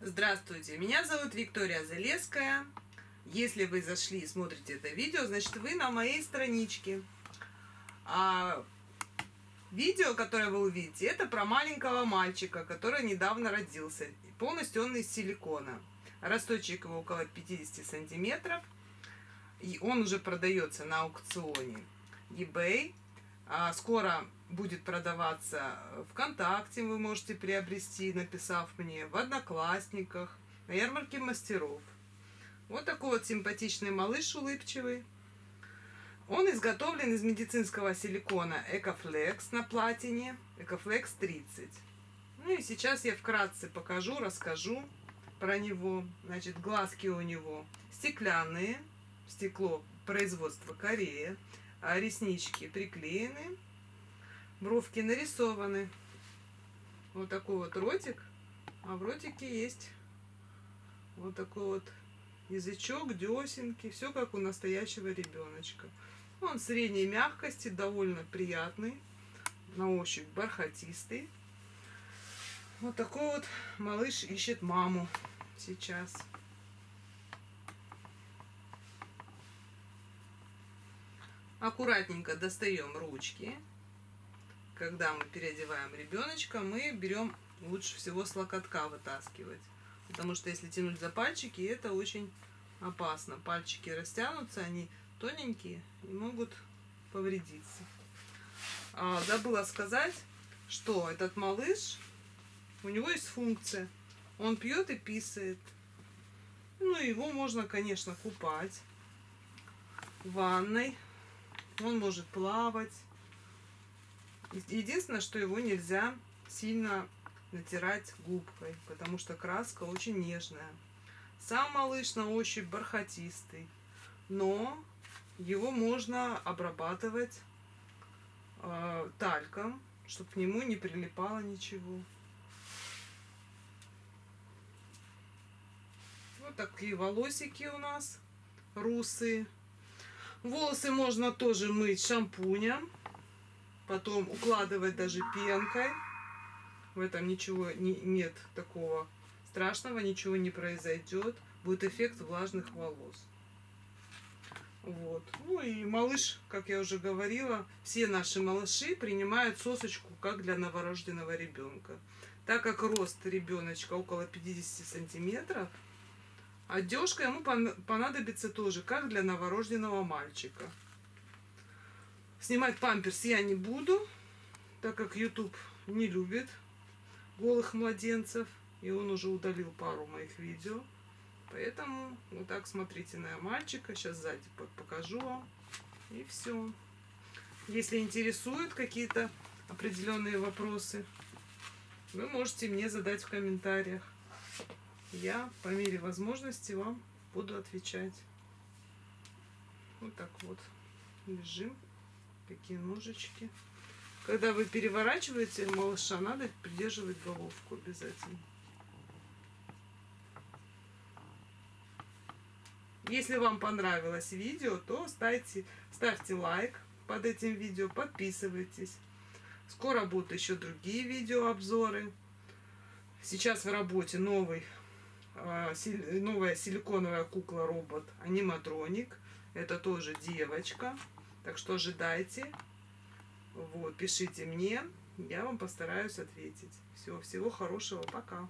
Здравствуйте, меня зовут Виктория Залеская. Если вы зашли и смотрите это видео, значит вы на моей страничке. А видео, которое вы увидите, это про маленького мальчика, который недавно родился. Полностью он из силикона. Росточек его около 50 сантиметров. И он уже продается на аукционе eBay. А скоро будет продаваться ВКонтакте, вы можете приобрести, написав мне, в Одноклассниках, на ярмарке мастеров. Вот такой вот симпатичный малыш улыбчивый. Он изготовлен из медицинского силикона Экофлекс на платине, Экофлекс 30. Ну и сейчас я вкратце покажу, расскажу про него. Значит, глазки у него стеклянные, стекло производства Корея, реснички приклеены, бровки нарисованы. Вот такой вот ротик. А в ротике есть вот такой вот язычок, десенки. Все как у настоящего ребеночка. Он средней мягкости, довольно приятный. На ощупь бархатистый. Вот такой вот малыш ищет маму сейчас. Аккуратненько достаем ручки когда мы переодеваем ребеночка, мы берем лучше всего с локотка вытаскивать. Потому что если тянуть за пальчики, это очень опасно. Пальчики растянутся, они тоненькие и могут повредиться. А, забыла сказать, что этот малыш, у него есть функция. Он пьет и писает. Ну, его можно, конечно, купать ванной. Он может плавать. Единственное, что его нельзя сильно натирать губкой, потому что краска очень нежная. Сам малыш на ощупь бархатистый, но его можно обрабатывать э, тальком, чтобы к нему не прилипало ничего. Вот такие волосики у нас русые. Волосы можно тоже мыть шампунем потом укладывать даже пенкой. В этом ничего не, нет такого страшного, ничего не произойдет. Будет эффект влажных волос. Вот. Ну и малыш, как я уже говорила, все наши малыши принимают сосочку как для новорожденного ребенка. Так как рост ребеночка около 50 сантиметров, одежка ему понадобится тоже, как для новорожденного мальчика. Снимать памперс я не буду, так как YouTube не любит голых младенцев. И он уже удалил пару моих видео. Поэтому вот так смотрите на мальчика. Сейчас сзади покажу вам. И все. Если интересуют какие-то определенные вопросы, вы можете мне задать в комментариях. Я по мере возможности вам буду отвечать. Вот так вот лежим какие ножички. Когда вы переворачиваете малыша, надо придерживать головку обязательно. Если вам понравилось видео, то ставьте, ставьте лайк под этим видео, подписывайтесь. Скоро будут еще другие видеообзоры. Сейчас в работе новый, новая силиконовая кукла-робот аниматроник. Это тоже девочка. Так что ожидайте. Вот, пишите мне, я вам постараюсь ответить. Всего, всего хорошего, пока.